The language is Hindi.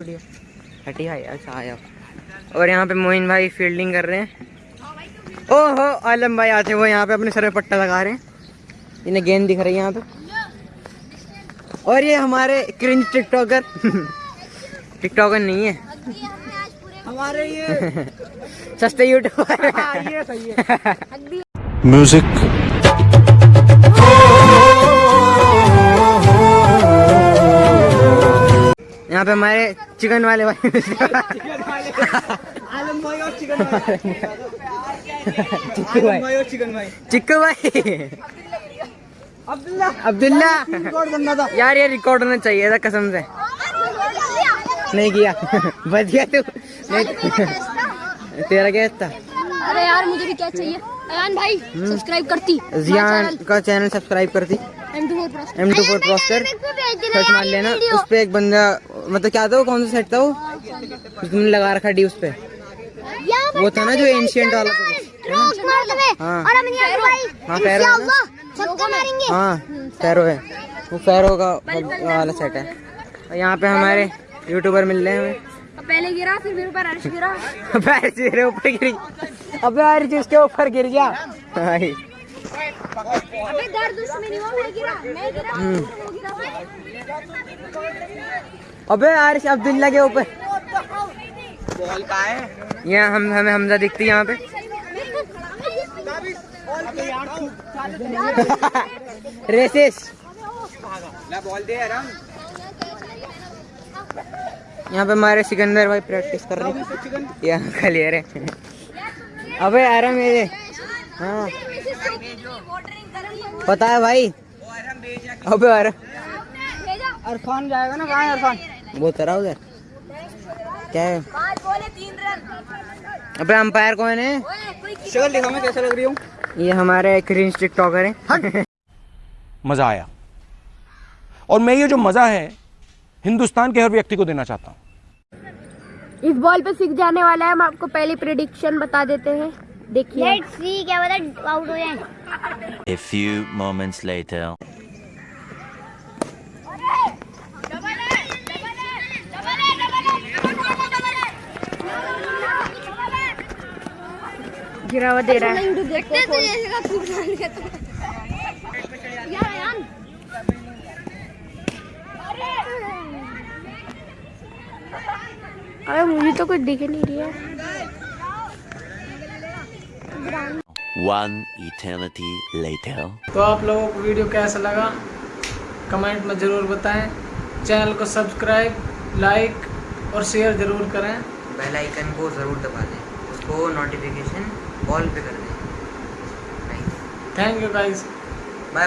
थर्टी फाइव अच्छा आया। और यहाँ पे मोइन भाई फील्डिंग कर रहे हैं। ओहो आलम भाई आते वो यहाँ पे अपने सर में पट्टा लगा रहे हैं। इन्हें गेंद दिख रही है यहाँ पे। और ये हमारे क्रिंज टिकटॉकर टिकटॉकर नहीं है। हमारे ये सस्ते यूट्यूबर हाँ, पे हमारे चिकन वाले भाई चिक्कू भाई भाई और चिकन भाई चिक्कू भाई। अब्दुल्ला। अब्दुल्ला रिकॉर्ड बनना था यार ये रिकॉर्ड होना चाहिए था कसम से। नहीं किया। बच गया तू। नहीं तेरा क्या था? अरे यार मुझे भी क्या चाहिए? अयान भाई सब्सक्राइब करती। जियान का चैनल सब्सक्राइब करती। एम टू फोर प्रोस्टर सर्च मार लेना। उस पे एक बंदा मतलब क्या था वो कौन सा सेट था वो? तुमने लगा रखा डी उस पे। वो था ना जो एंशियंट वाला हाँ। और हम यहाँ भाई हाँ पैरो है। ना छक्का मारेंगे। हाँ पैरो है। वो पैरो का वाला सेट है। और यहाँ पे हमारे यूट्यूबर मिल रहे हैं। पहले गिरा फिर मेरे ऊपर अर्श गिरा। पैर से मेरे ऊपर गिर गया अबे यार जिसके ऊपर गिर गया भाई। अबे दर्द उसमें नहीं हुआ मैं गिरा मैं गिरा हम्म। वो गिरा। अबे इस अब्दुल्ला के ऊपर। बॉल का है यहाँ हम, हमें हमजा दिखती है यहाँ पे। रेसिस यहाँ पे हमारे सिकंदर भाई प्रैक्टिस कर रहे हैं। यहाँ क्लियर है। अबे आराम मेरे हाँ। पता है भाई। अबे यार अरफान जाएगा ना कहाँ अरफान? वो तरह उधर। क्या है? अबे अंपायर कौन है? शक्ल दिखा मैं कैसा लग रही हूँ? ये हमारे क्रिंज टिकटॉकर हैं। मज़ा आया। और मैं ये जो मज़ा है हिंदुस्तान के हर व्यक्ति को देना चाहता हूँ। इस बॉल पे सीख जाने वाला है हम आपको पहली प्रिडिक्शन बता देते हैं। देखिए। लेट्स सी क्या पता आउट हो जाए। A few moments later. गिरावा दे रहा है। देखते तो जैसे का खूब डाल के तो यार यार अरे मुझे तो कुछ दिख नहीं रही है। One eternity later. तो आप लोगों को वीडियो कैसा लगा? कमेंट में ज़रूर बताएँ। चैनल को सब्सक्राइब लाइक और शेयर ज़रूर करें। बेल आइकन को ज़रूर दबा दें। उसको नोटिफिकेशन ऑल पे कर दें। Thank you guys bye bye